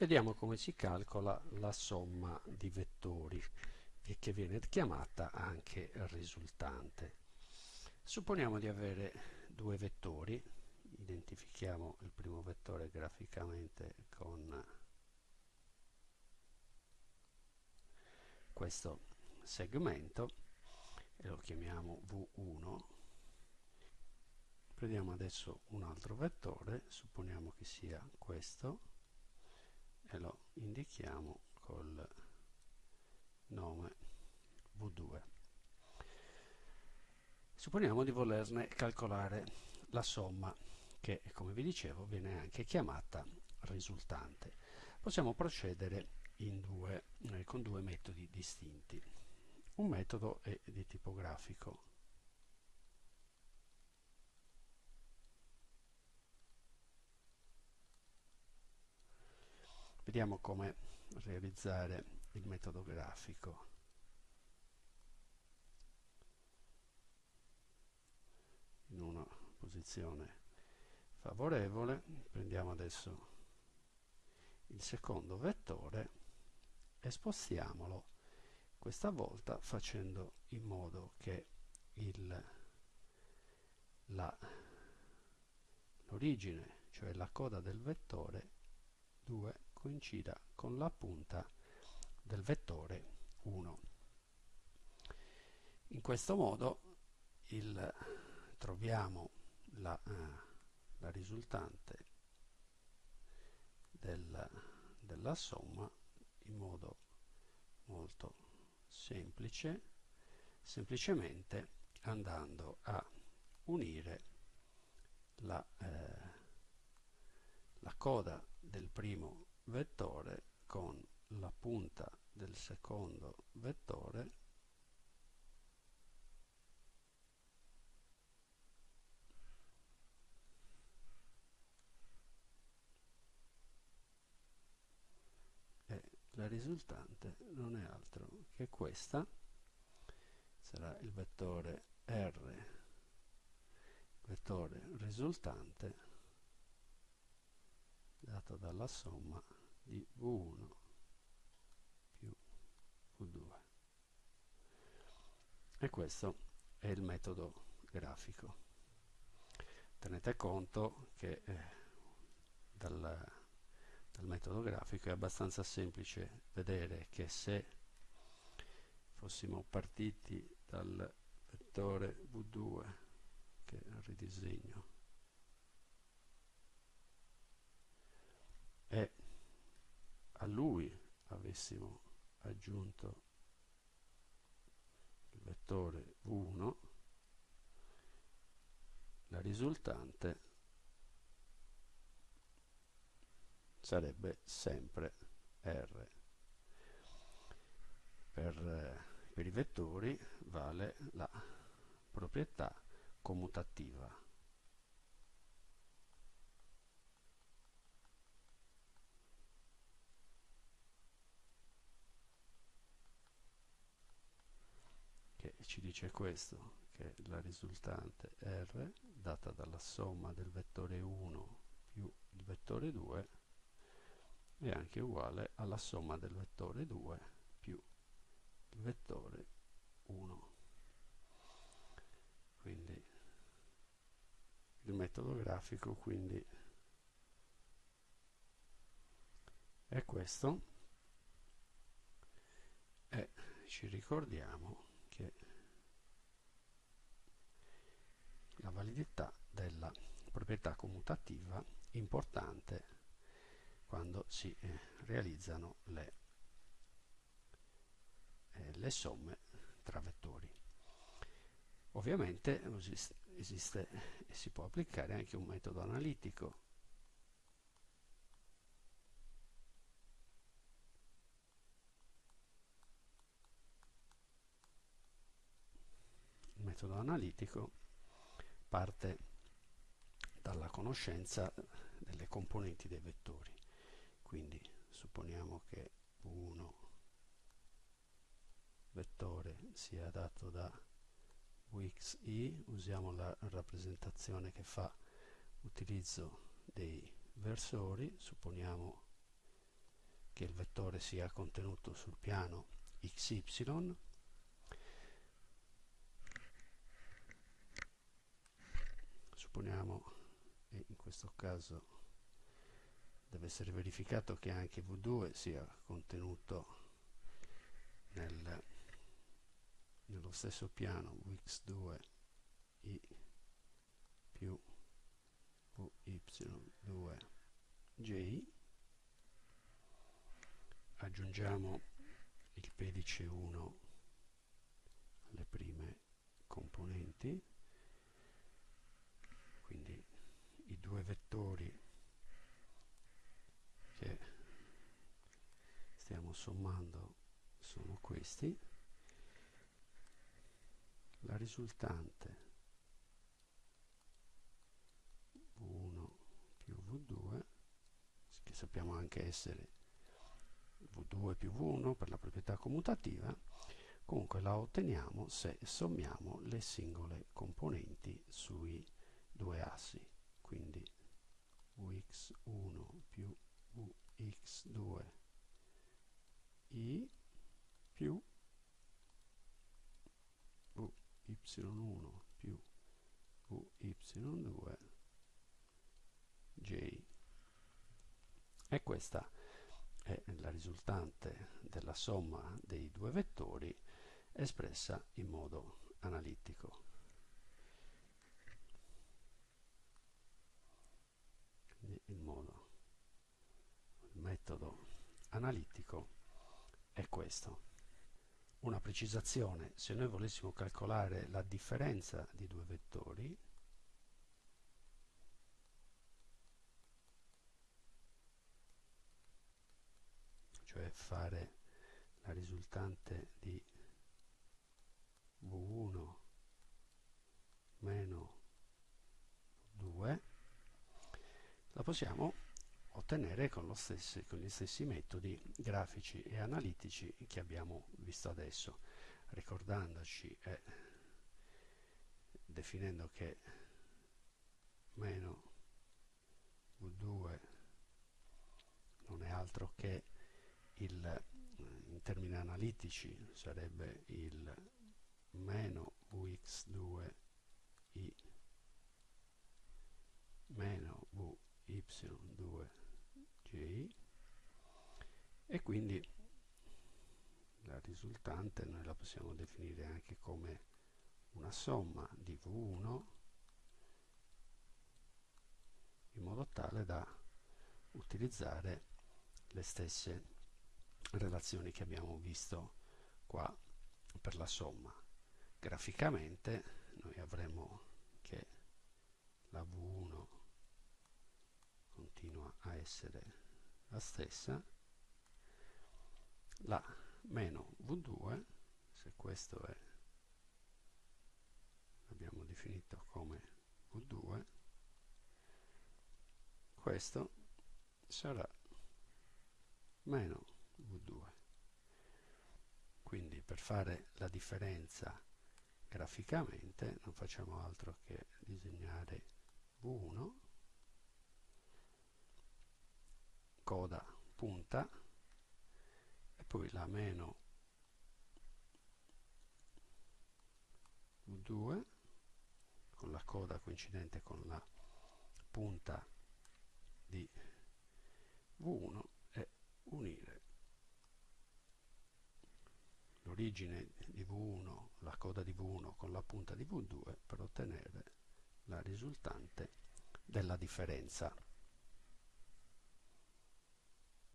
Vediamo come si calcola la somma di vettori e che viene chiamata anche risultante. Supponiamo di avere due vettori, identifichiamo il primo vettore graficamente con questo segmento e lo chiamiamo V1 prendiamo adesso un altro vettore supponiamo che sia questo e lo indichiamo col nome V2. Supponiamo di volerne calcolare la somma che, come vi dicevo, viene anche chiamata risultante. Possiamo procedere due, eh, con due metodi distinti. Un metodo è di tipo grafico, Vediamo come realizzare il metodo grafico. In una posizione favorevole, prendiamo adesso il secondo vettore e spostiamolo questa volta facendo in modo che l'origine, cioè la coda del vettore 2 coincida con la punta del vettore 1. In questo modo il, troviamo la, eh, la risultante del, della somma in modo molto semplice, semplicemente andando a unire la, eh, la coda del primo vettore con la punta del secondo vettore e la risultante non è altro che questa. Sarà il vettore R vettore risultante dato dalla somma di V1 più V2 e questo è il metodo grafico. Tenete conto che eh, dal, dal metodo grafico è abbastanza semplice vedere che se fossimo partiti dal vettore V2 che ridisegno e a lui avessimo aggiunto il vettore 1 la risultante sarebbe sempre R. Per, per i vettori vale la proprietà commutativa ci dice questo, che la risultante R data dalla somma del vettore 1 più il vettore 2 è anche uguale alla somma del vettore 2 più il vettore 1. Quindi il metodo grafico quindi è questo e ci ricordiamo che la validità della proprietà commutativa importante quando si eh, realizzano le, eh, le, somme tra vettori. Ovviamente esiste e si può applicare anche un metodo analitico metodo analitico parte dalla conoscenza delle componenti dei vettori. Quindi supponiamo che uno vettore sia dato da Wxi, usiamo la rappresentazione che fa utilizzo dei versori, supponiamo che il vettore sia contenuto sul piano xy supponiamo e in questo caso deve essere verificato che anche v2 sia contenuto nel, nello stesso piano vx2 i più vy2 j aggiungiamo il pedice 1 alle prime componenti quindi i due vettori che stiamo sommando sono questi. La risultante V1 più V2 che sappiamo anche essere V2 più V1 per la proprietà commutativa, comunque la otteniamo se sommiamo le singole componenti sui due assi, quindi Vx1 più Vx2 i più Vy1 più Vy2 j e questa è la risultante della somma dei due vettori espressa in modo analitico. Quindi il modo, il metodo analitico è questo. Una precisazione, se noi volessimo calcolare la differenza di due vettori, cioè fare la risultante di V1 meno 2 la possiamo ottenere con, stesso, con, gli stessi metodi grafici e analitici che abbiamo visto adesso. Ricordandoci e definendo che meno V2 non è altro che il, in termini analitici sarebbe il meno vx2 i meno vy2 e quindi la risultante noi la possiamo definire anche come una somma di v1 in modo tale da utilizzare le stesse relazioni che abbiamo visto qua per la somma. Graficamente noi avremo che la V1 continua a essere la stessa, la meno V2, se questo è abbiamo definito come V2, questo sarà meno V2. Quindi per fare la differenza graficamente non facciamo altro che disegnare V1, coda punta e poi la meno V2 con la coda coincidente con la punta di V1 e unire l'origine di V1, la coda di V1 con la punta di V2 per ottenere la risultante della differenza.